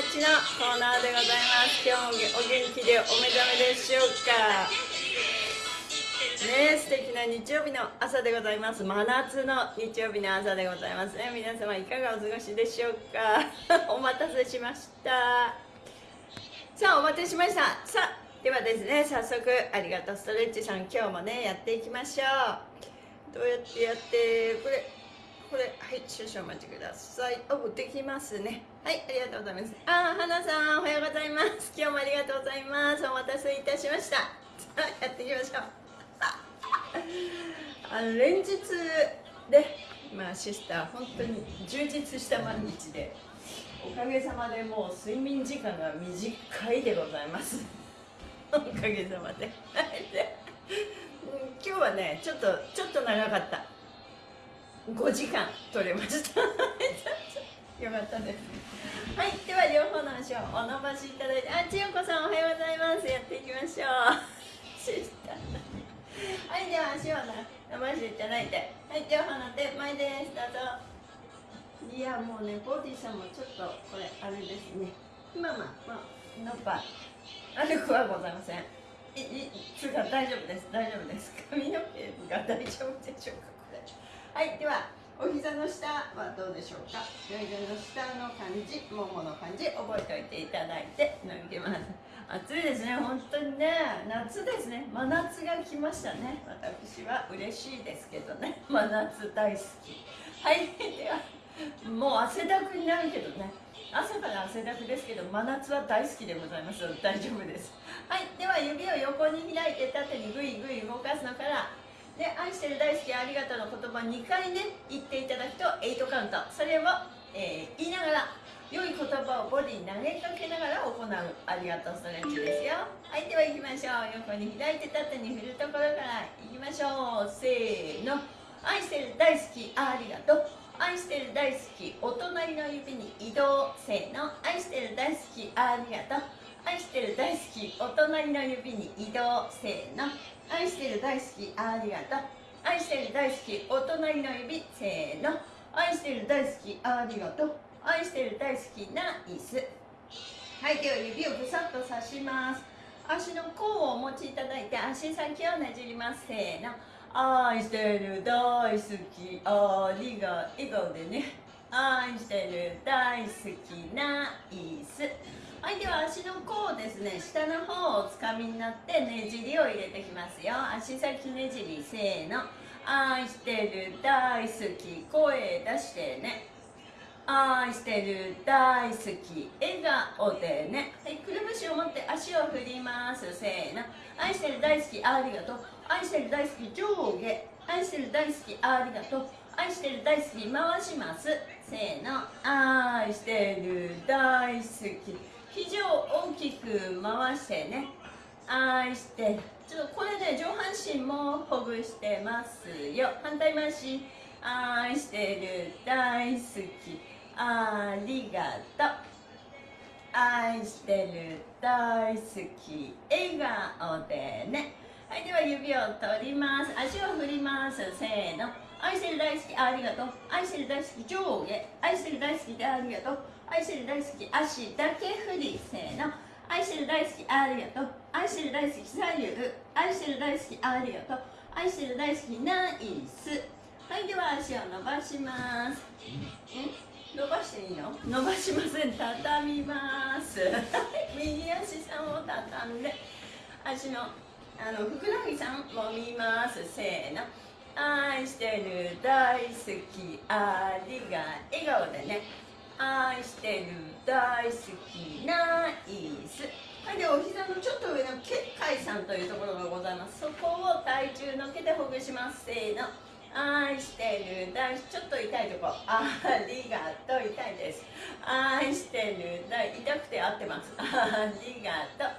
とうストレッチのコーナーでございます今日もお元気でお目覚めでしょうかね素敵な日曜日の朝でございます真夏の日曜日の朝でございますね皆様いかがお過ごしでしょうか？お待たせしました。さあお待たせしました。さあではですね早速ありがとうストレッチさん今日もねやっていきましょう。どうやってやってこれこれはい少々お待ちください。おできますね。はいありがとうございます。あー花さんおはようございます。今日もありがとうございます。お待たせいたしました。さあやっていきましょう。あの連日でまあシスター本当に充実した毎日でおかげさまでもう睡眠時間が短いでございます。おかげさまで。今日はねちょっとちょっと長かった。5時間取れました。よかったです。はいでは両方の足をお伸ばしいただいてあ千代子さんおはようございます。やっていきましょう。はいでは足を伸ばしていただいてはい両方の手前です。どうぞ。いやもうねボディさんもちょっとこれあれですね。まあまあまあのっぱ悪くはございませんいいつうか大丈夫です。大丈夫です。髪の毛が大丈夫でしょうかこれ。はいではお膝の下はどうでしょうか？お膝の下の感じももの感じ覚えておいていただいて抜けます。暑いですね本当にね。夏ですね。真夏が来ましたね。私は嬉しいですけどね。真夏大好き。はいではもう汗だくになるけどね。朝から汗だくですけど真夏は大好きでございます。大丈夫です。はいでは指を横に開いて縦にグイグイ動かすのからで愛してる大好きありがとうの言葉2回ね言っていただくと8カウント。それを、えー言いながら良い言葉をボディに投げかけながら行う。ありがとうストレッチですよ。はいでは行きましょう。横に開いて縦に振るところから行きましょう。せーの。愛してる大好きありがとう。愛してる大好きお隣の指に移動。せーの。愛してる大好きありがとう。愛してる大好きお隣の指に移動せーの。愛してる大好きありがとう。愛してる大好きお隣の指せーの。愛してる大好きありがとう。愛してる大好きな椅子はいでは指をぐさっと刺します。足の甲をお持ちいただいて足先をねじります。せーの。愛してる大好きありが笑顔でね。愛してる大好きな椅子はいでは足の甲をですね。下の方をつかみになってねじりを入れてきますよ。足先ねじりせーの。愛してる大好き。声出してね。愛してる大好き。笑顔でね。はいくるぶしを持って足を振ります。せーの。愛してる大好きありがとう。愛してる大好き上下。愛してる大好きありがとう。愛してる大好き回します。せーの。愛してる大好き。肘を大きく回してね。愛してる。ちょっとこれで上半身もほぐしてますよ。反対回し。愛してる大好き。ありがとう。愛してる大好き。笑顔でね。はいでは指を取ります。足を振ります。せーの。愛してる大好きありがとう。愛してる大好き上下愛してる大好きでありがとう。愛してる大好き足だけ振りせーの。愛してる大好きありがとう。愛してる大好き左右。愛してる大好きありがとう。愛してる大好きナイス。はいでは足を伸ばします。ん伸ばしていいの？伸ばしません。畳みます。右足さんを畳んで。足のあのふくらはぎさんもみます。せーの。愛してる大好きありが笑顔でね。愛してる大好きナイス。はいでお膝のちょっと上の結界さんというところがございます。そこを体重のけてほぐします。せーの。愛してる大ちょっと痛いとこ。ありがとう。痛いです。愛してる大痛くて合ってます。ありがとう。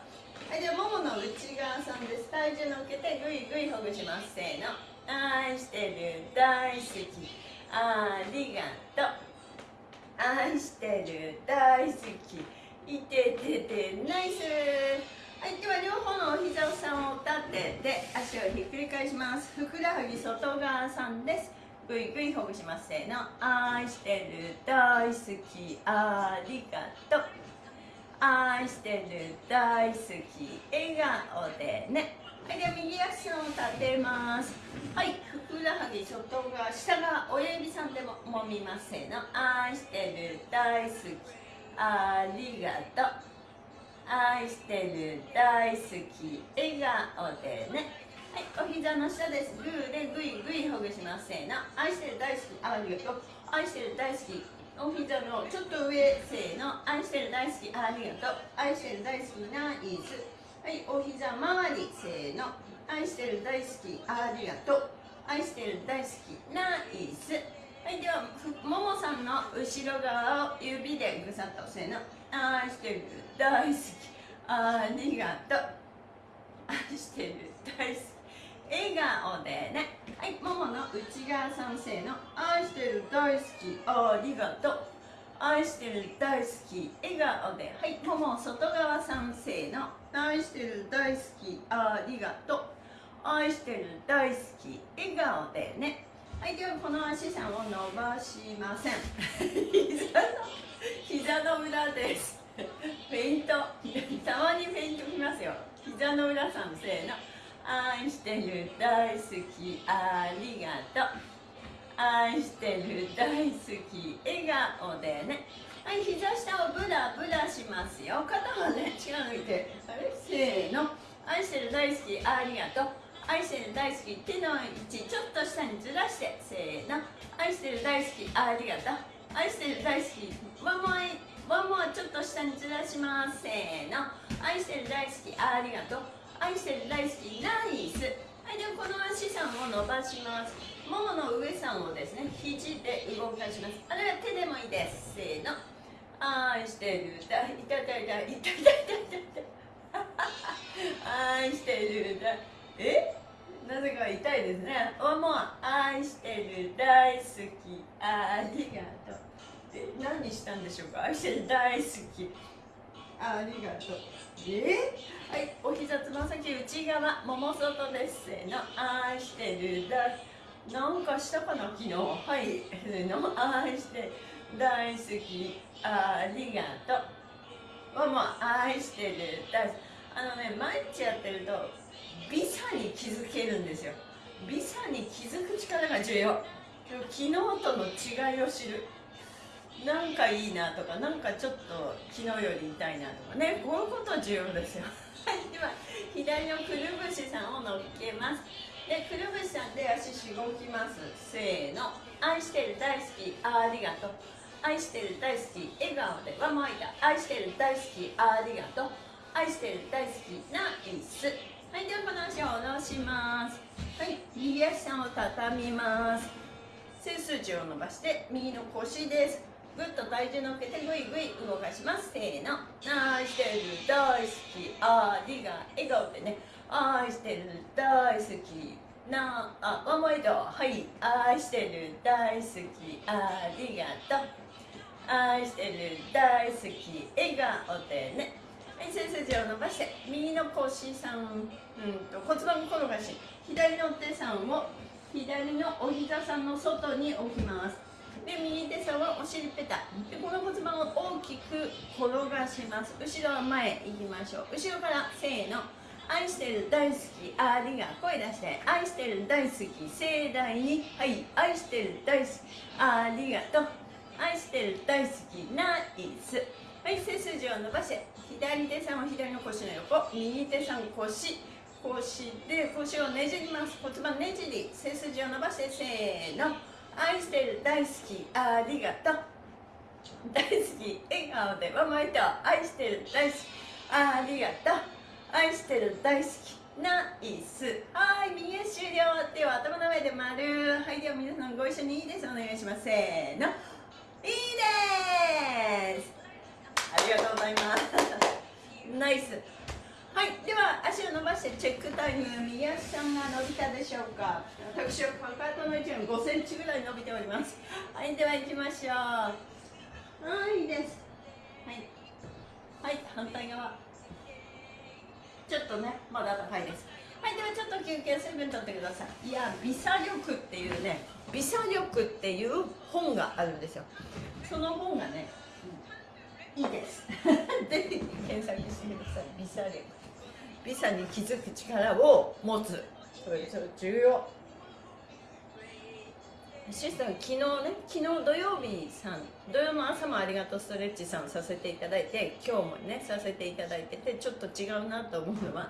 はいではももの内側さんです。体重乗っけてぐいぐいほぐします。せーの。愛してる大好き。ありがとう。愛してる大好き。いてててナイス。はいでは両方のお膝さんを立てて足をひっくり返します。ふくらはぎ外側さんです。ぐいぐいほぐします。せーの。愛してる大好き。ありがとう。愛してる大好き。笑顔でね。はいでは右足を立てます。はいふくらはぎ外側下側親指さんでも揉みますせーの。愛してる大好き。ありがとう。愛してる大好き。笑顔でね。はいお膝の下です。グーでグイグイほぐしますせーの。愛してる大好き。ありがとう。愛してる大好き。お膝のちょっと上せーの。愛してる大好き。ありがとう。愛してる大好きナイス。はいお膝周りせーの。愛してる大好きありがとう。愛してる大好きナイス。はいではももさんの後ろ側を指でぐさっとせーの。愛してる大好きありがとう。愛してる大好き笑顔でね。はいももの内側さんせーの。愛してる大好きありがとう。愛してる大好き笑顔で。はいもも外側さんせーの。愛してる大好きありがとう。愛してる大好き笑顔でね。はいではこの足さんを伸ばしません。膝の膝の裏です。フェイント。たまにフェイントきますよ。膝の裏さんせーの愛してる大好きありがとう。愛してる大好き笑顔でね。はい膝下をブラブラしますよ。肩はね力抜いて。せーの。愛してる大好き。ありがとう。愛してる大好き手の位置ちょっと下にずらして。せーの。愛してる大好き。ありがとう。愛してる大好き。ワンモアワンモアちょっと下にずらします。せーの。愛してる大好き。ありがとう。愛してる大好き。ナイス。はいではこの足さんを伸ばします。ももの上さんをですね肘で動かします。あるいは手でもいいです。せーの。愛してるだいたたいたいたいたいたいた愛してるだえ？なぜか痛いですね。おもう愛してる。大好き。ありがとう。え何したんでしょうか？愛してる。大好き。ありがとう。え？はい。お膝つま先内側。もも外です。せの。愛してる。だなんかしたかな？昨日。はい。せの。愛して大好き。ありがとう。もも愛してる。大好きあのね毎日やってると美さに気づけるんですよ。美さに気づく力が重要。昨日との違いを知る。なんかいいなとかなんかちょっと昨日より痛いなとか。ねこういうこと重要ですよ。では左のくるぶしさんを乗っけます。でくるぶしさんで足しごきます。せーの。愛してる。大好き。ありがとう。愛してる大好き笑顔でわもいた愛してる大好きありがとう。愛してる大好きナイス。はいではこの足を下ろします。はい右足さんを畳みます。背筋を伸ばして右の腰です。ぐっと体重乗っけてぐいぐい動かします。せーの。愛してる大好きありが笑顔でね。愛してる大好きなあワンモイドはい。愛してる大好きありがとう。愛してる大好き笑顔でね。はい背筋を伸ばして。右の腰さん、うん、と骨盤転がし左の手さんを左のお膝さんの外に置きます。で右手さんはお尻ペタ。でこの骨盤を大きく転がします。後ろは前行きましょう。後ろからせーの。愛してる大好きありが声出して。愛してる大好き盛大に。はい愛してる大好きありがとう。愛してる大好きナイスはい背筋を伸ばして左手さんは左の腰の横右手さん腰。腰で腰をねじります。骨盤ねじり背筋を伸ばしてせーの。愛してる大好きありがとう。大好き笑顔でママイと愛してる大好きありがとう。愛してる大好きナイスはい右足終了。では頭の上で丸。はいでは皆さんご一緒にいいです。お願いします。せーの。いいです。ありがとうございます。ナイス。はい。では足を伸ばしてチェックタイム右足さんが伸びたでしょうか？私はかかとの位置が5センチぐらい伸びております。はいでは行きましょう。はいいいです。はい。はい反対側。ちょっとねまだ高いです。はいではちょっと休憩水分取ってください。いやビサ力っていうねビサ力っていう本があるんですよ。その本がねいいです。ぜひ検索してください。ビサ力。ビサに気づく力を持つ。それそれ重要。シスター昨日ね昨日土曜日さん土曜の朝もありがとうストレッチさんさせていただいて今日もねさせていただいててちょっと違うなと思うのは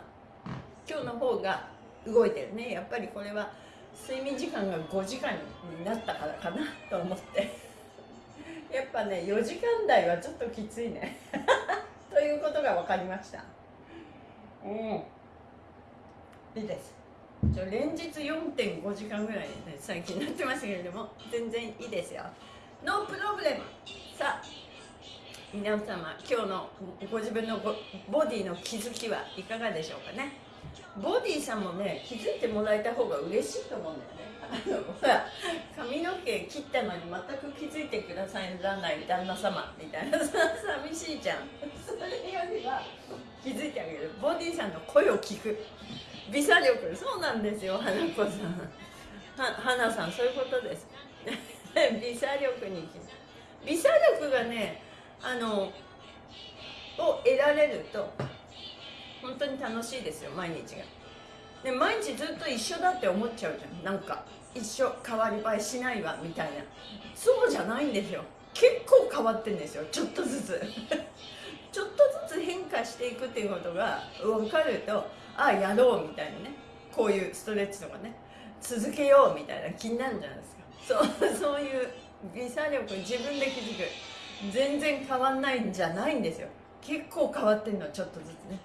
今日の方が動いてるね。やっぱりこれは睡眠時間が5時間になったからかなと思って。やっぱね4時間台はちょっときついね。ということが分かりました。うん。いいです。ちょ連日4.5時間ぐらい、ね、最近なってますけれども全然いいですよ。ノープロブレムさあ皆様今日のご自分のボボディの気づきはいかがでしょうかね？ボディさんもね気づいてもらえた方が嬉しいと思うんだよね。あのほら髪の毛切ったのに全く気づいてくださらない旦那様みたいな。さ寂しいじゃん。それよりは気づいてあげる。ボディさんの声を聞く。美サ力そうなんですよ花子さん。は花さんそういうことです。美サ力に美サ力がねあのを得られると本当に楽しいですよ毎日が。で毎日ずっと一緒だって思っちゃうじゃん。なんか一緒変わり映えしないわみたいな。そうじゃないんですよ。結構変わってんですよ。ちょっとずつ。ちょっとずつ変化していくっていうことが分かるとああやろうみたいなね。こういうストレッチとかね。続けようみたいな気になるじゃないですか。そう そういう微差力自分で気づく。全然変わんないんじゃないんですよ。結構変わってんのちょっとずつね。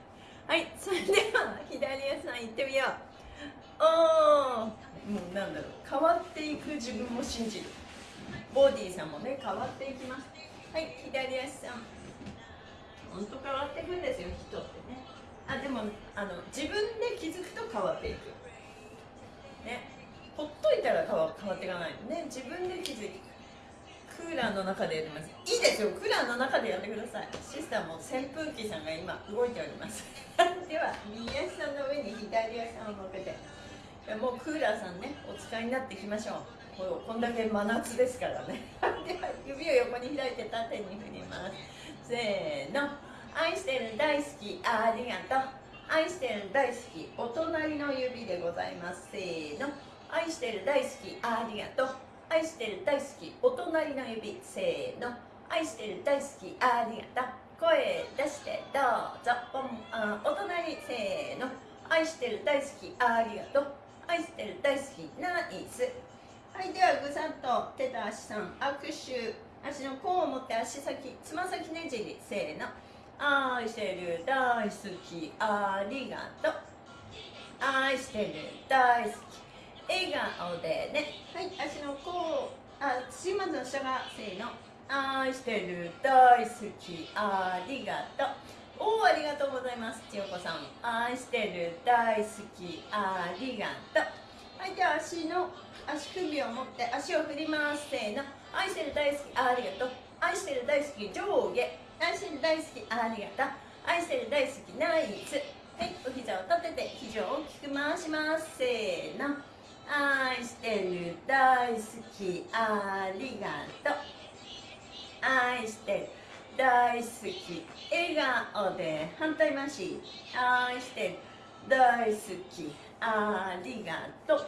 はいそれでは左足さん行ってみよう。おー。もうなんだろう。変わっていく自分も信じる。ボディさんもね変わっていきます。はい左足さん。本当変わっていくんですよ人ってね。あでもあの自分で気づくと変わっていく。ね。ほっといたら変わ変わっていかないのね。自分で気づいていくクーラーの中でやってます。いいですよ。クーラーの中でやってください。シスターも扇風機さんが今動いております。では右足さんの上に左足さんを乗っけて。もうクーラーさんねお使いになっていきましょう。これこんだけ真夏ですからね。では指を横に開いて縦に振ります。せーの。愛してる大好きありがとう。愛してる大好きお隣の指でございます。せーの。愛してる大好きありがとう愛してる大好きお隣の指せーの愛してる大好きありがとう声出してどうぞおあお隣せーの愛してる大好きありがとう愛してる大好きナイス。はいではぐさっと手と足さん握手。足の甲を持って足先つま先ねじりせーの。愛してる大好きありがとう。愛してる大好き笑顔でね。はい足の甲あ土まずの下がせーの。愛してる大好きありがとう。おおありがとうございます千代子さん。愛してる大好きありがとう。はいでは足の足首を持って足を振りますせーの。愛してる大好きありがとう。愛してる大好き上下。愛してる大好きありがとう。愛してる大好きナイス。はいお膝を立てて肘を大きく回しますせーの愛してる大好きありがとう。愛してる大好き笑顔で反対回し。愛してる大好きありがとう。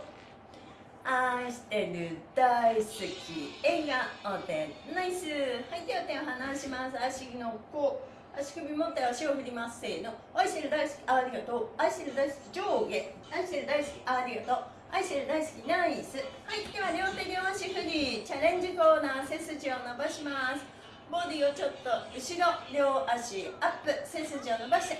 愛してる大好き笑顔で。ナイス。はいでは手を離します。足の甲。足首持って足を振ります。せーの。愛してる大好きありがとう。愛してる大好き上下。愛してる大好きありがとう。愛してる大好きナイス。はいでは両手両足振りチャレンジコーナー背筋を伸ばします。ボディをちょっと後ろ両足アップ背筋を伸ばして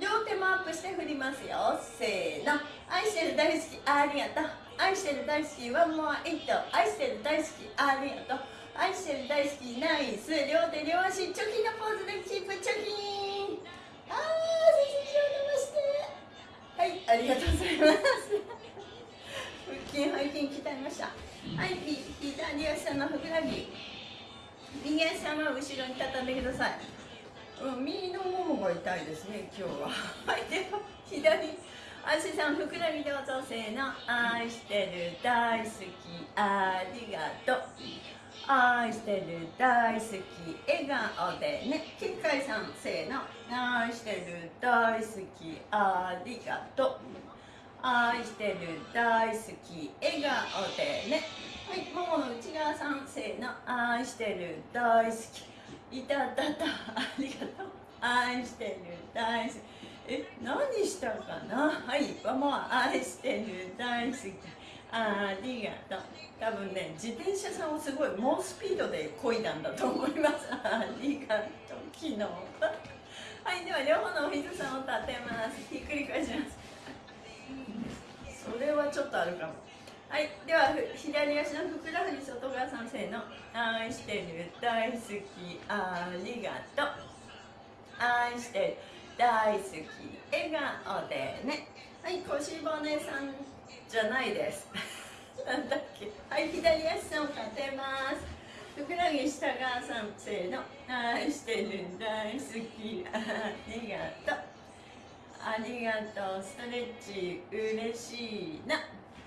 両手もアップして振りますよ。せーの。愛してる大好きありがとう。愛してる大好きワンモアイット。愛してる大好きありがとう。愛してる大好きナイス。両手両足チョキのポーズでキープチョキン。あー背筋を伸ばして。はいありがとうございます。筋背筋鍛えました。はい左足のふくらはぎ。右足さんは後ろに畳んでください。右のももが痛いですね今日は。はいでは左足さんふくらはぎどうぞ。せーの。愛してる大好き。ありがとう。愛してる大好き。笑顔でね。きっかいさんせーの。愛してる大好き。ありがとう。愛してる大好き笑顔でねはいももの内側さんせーの愛してる大好きいたたたありがとう愛してる大好きえ何したかな？はいもう愛してる大好き。ありがとう。多分ね自転車さんをすごい猛スピードで漕いだんだと思います。ありがとう。昨日。はいでは両方のお膝さんを立てあるかも。はい。では左足のふくらはぎ外側さんせの。愛してる大好き。ありがとう。愛してる大好き。笑顔でね。はい腰骨さんじゃないです。なんだっけ。はい左足を立てます。ふくらはぎ下側さんせの。愛してる大好き。ありがとう。ありがとう。ストレッチ嬉しいな。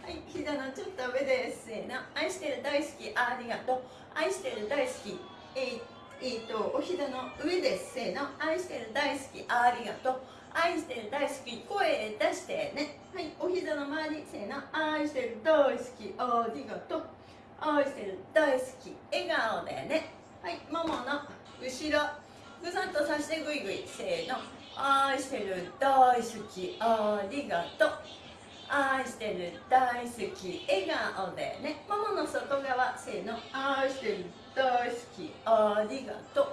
はい膝のちょっと上です。せーの。愛してる大好きありがとう。愛してる大好きえー、えー、とお膝の上です。せーの。愛してる大好きありがとう。愛してる大好き声出してね。はいお膝の周りせーの。愛してる大好きありがとう。愛してる大好き笑顔でね。はいももの後ろ。ぐさっとさしてぐいぐいせーの。愛してる大好きありがとう。愛してる大好き笑顔でね。ももの外側せーの。愛してる大好きありがとう。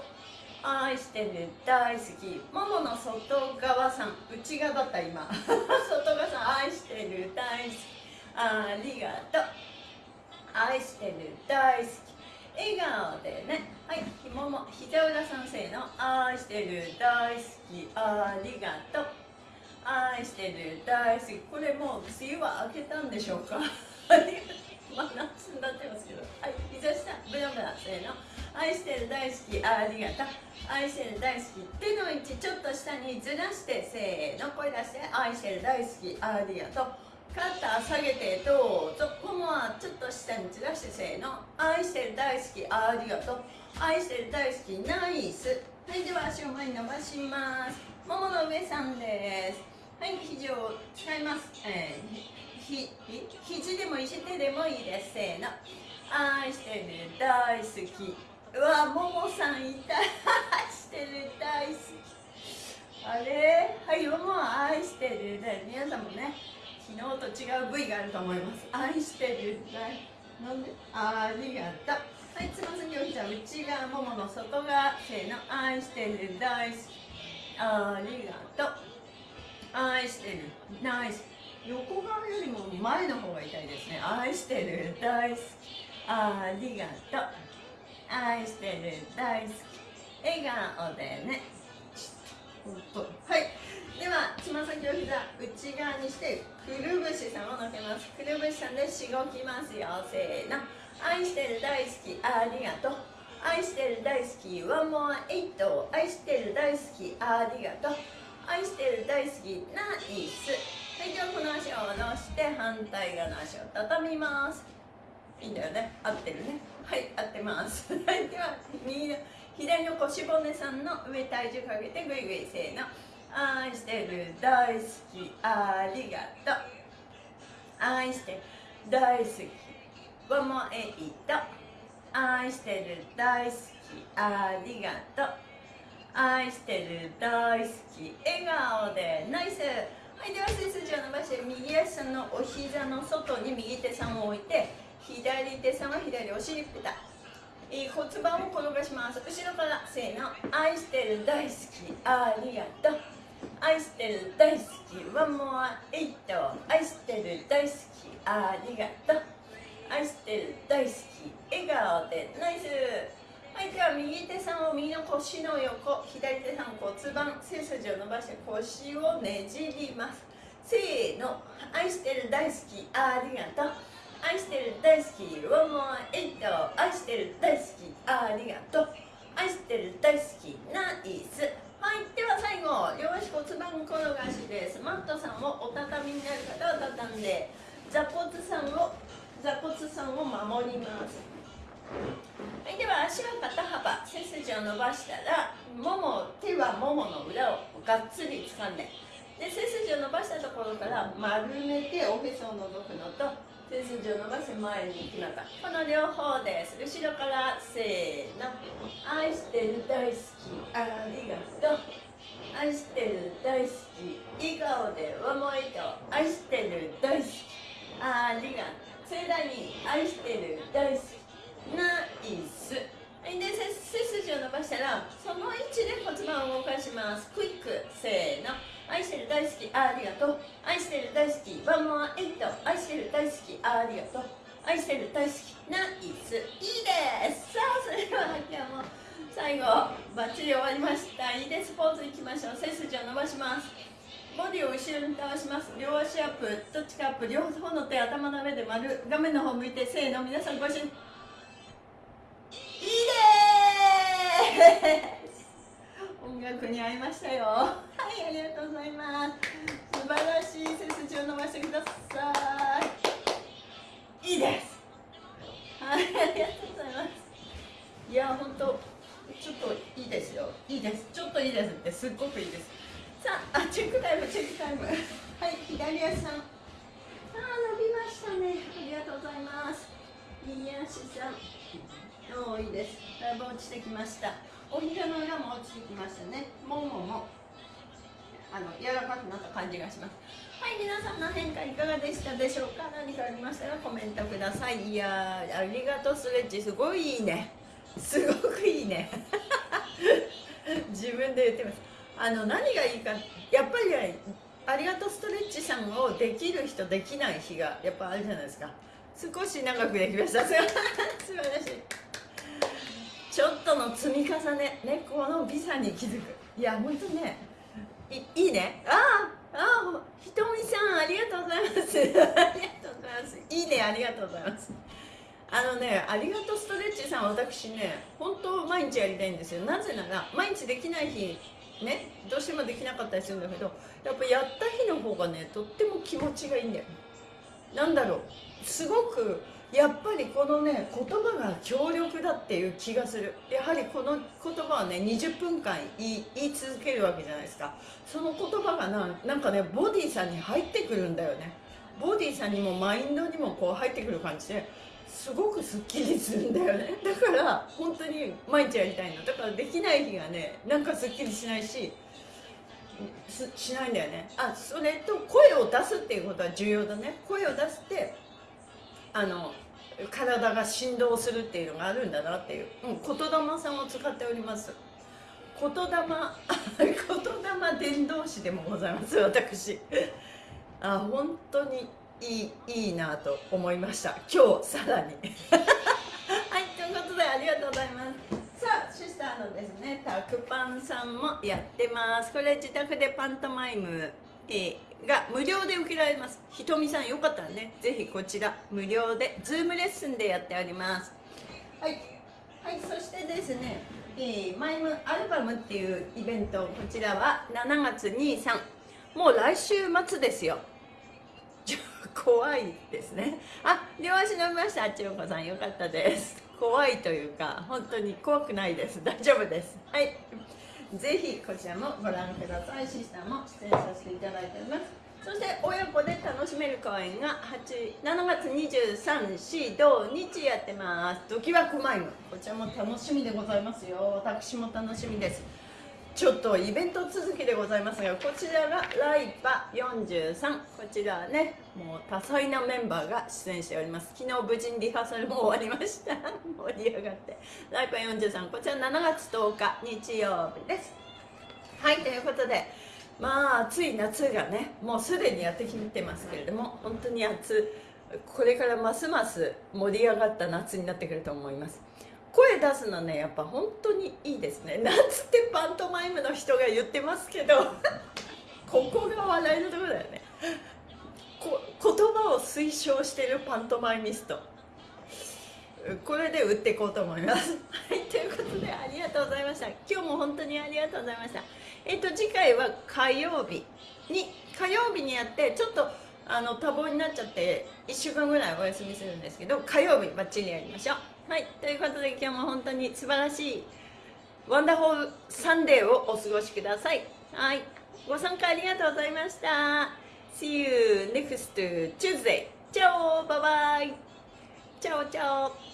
愛してる大好き。ももの外側さん内側だった今。外側さん愛してる大好きありがとう。愛してる大好き。笑顔でね。はいひもも膝裏さんせーの。愛してる大好きありがとう。愛してる大好き。これもう梅雨は明けたんでしょうか？まあ夏になってますけど。はい膝下ブラブラせーの。愛してる大好きありがとう。愛してる大好き手の位置ちょっと下にずらしてせーの。声出して。愛してる大好きありがとう。肩下げてどうぞ。ももはちょっと下にずらしてせーの。愛してる大好きありがとう。愛してる大好きナイス。はいでは足を前に伸ばします。ももの上さんです。はい肘を使います、えー、ひひ肘でも石手でもいいです。せーの。愛してる大好き。うわももさんいた。愛してる大好き。あれ？はいもも愛してる。で皆さんもね昨日と違う部位があると思います。愛してる大。なんで？ありがとう。はいつま先を膝内側ももの外側。せーの。愛してる大好き。ありがとう。愛してる。ナイス。横側よりも前の方が痛いですね。愛してる。大好き。ありがとう。愛してる。大好き。笑顔でね。はい。ではつま先を膝内側にしてくるぶしさんをのけます。くるぶしさんでしごきますよ。せーの。愛してる大好き。ありがとう。愛してる大好き。ワンモアエイト。愛してる大好き。ありがとう。愛してる大好きナイス。はいではこの足を下ろして反対側の足を畳みます。いいんだよね。合ってるね。はい合ってます。はいでは右の左の腰骨さんの上体重かけてぐいぐいせーの。愛してる大好きありがとう。愛してる大好きワンモエイト愛してる大好きありがとう。愛してる大好き笑顔でナイス。はいでは背筋を伸ばして右足さんのお膝の外に右手さんを置いて左手さんは左お尻ペタえー、骨盤を転がします後ろからせーの愛してる大好きありがとう。愛してる大好きワンモアエイト愛してる大好きありがとう。愛してる大好き笑顔でナイス。はいでは右手さんを右の腰の横左手さん骨盤背筋を伸ばして腰をねじります。せーの。愛してる大好きありがとう。愛してる大好きワンモアエイト愛してる大好きありがとう。愛してる大好きナイス。はいでは最後両足骨盤転がしです。マットさんをお畳みになる方は畳んで座骨さんを座骨さんを守ります。はいでは足は肩幅背筋を伸ばしたらもも手はももの裏をがっつり掴んでで背筋を伸ばしたところから丸めておへそを覗くのと背筋を伸ばして前に行きなさいこの両方です。後ろからせーの。愛してる大好き。ありがとう。愛してる大好き。笑顔でワモイと愛してる大好き。ありがとう。盛大に愛してる大好き。ナイス。はいで背背筋を伸ばしたらその位置で骨盤を動かします。クイック。せーの。愛してる大好きありがとう。愛してる大好きワンモアエイト。愛してる大好きありがとう。愛してる大好きナイス。いいです。さあそれでは今日も最後バッチリ終わりました。いいです。ポーズいきましょう。背筋を伸ばします。ボディを後ろに倒します。両足アップ。どっちかアップ。両方の手頭の上で丸。画面の方向いてせーの。皆さんご一緒にいいです 音楽に合いましたよ。はいありがとうございます。素晴らしい背筋を伸ばしてください。いいです。はいありがとうございます。いや本当ちょっといいですよ。いいです。ちょっといいですってすっごくいいです。さあチェックタイムチェックタイム。はい左足さん。あ伸びましたね。ありがとうございます。右足さん。おーいいです。だいぶ落ちてきました。お膝の裏も落ちてきましたね。もももあの柔らかくなった感じがします。はい皆さんの変化いかがでしたでしょうか？何かありましたらコメントください。いやーありがとうストレッチすごいいいね。すごくいいね。自分で言ってます。あの何がいいかやっぱりねありがとうストレッチさんをできる人できない日がやっぱあるじゃないですか。少し長くできました。素晴らしいちょっとの積み重ねねこの美さに気づく。いや本当ねいいいね。ああああひとみさんありがとうございます。ありがとうございます。いいねありがとうございます。あのねありがとうストレッチさん私ね本当毎日やりたいんですよ。なぜなら毎日できない日ねどうしてもできなかったりするんだけどやっぱやった日の方がねとっても気持ちがいいんだよ。なんだろう。すごくやっぱりこのね言葉が強力だっていう気がする。やはりこの言葉はね20分間言い言い続けるわけじゃないですか。その言葉がななんかねボディさんに入ってくるんだよね。ボディさんにもマインドにもこう入ってくる感じですごくすっきりするんだよね。だから本当に毎日やりたいの。だからできない日がねなんかすっきりしないししないんだよね。あそれと声を出すっていうことは重要だね。声を出してあの体が振動するっていうのがあるんだなっていう、うん、言霊さんを使っております。言霊 言霊伝道師でもございます私。あ本当にいいいいなと思いました。今日さらに。はいということでありがとうございます。さあシスターのですねタクパンさんもやってます。これ自宅でパントマイム、えーが無料で受けられます。ひとみさんよかったらねぜひこちら無料でズームレッスンでやっております。はい。はいそしてですね、えーマイムアルバムっていうイベントこちらは7月23もう来週末ですよ。怖いですね。あ両足伸びました。千代子さんよかったです。怖いというか本当に怖くないです。大丈夫です。はい。ぜひこちらもご覧ください。シスターも出演させていただいております。そして親子で楽しめる公演が8 7月23日土日やってます。ドキワクマイムこちらも楽しみでございますよ。私も楽しみです。ちょっとイベント続きでございますがこちらがライパ43こちらはねもう多彩なメンバーが出演しております。昨日無事にリハーサルも終わりました。盛り上がって。ライパ43こちら7月10日日曜日です。はいということでまあ暑い夏がねもうすでにやってきてますけれども本当に暑これからますます盛り上がった夏になってくると思います。声出すのねやっぱ本当にいいですね。なんつってパントマイムの人が言ってますけど ここが笑いのところだよね。こ言葉を推奨してるパントマイミスト。これで売っていこうと思います。はいということでありがとうございました。今日も本当にありがとうございました。えっと次回は火曜日に火曜日にやってちょっとあの多忙になっちゃって1週間ぐらいお休みするんですけど火曜日バッチリやりましょう。はいということで今日も本当に素晴らしい wonderful Sunday をお過ごしください。はいご参加ありがとうございました。See you next Tuesday チャオバイバイ。チャオチャオ。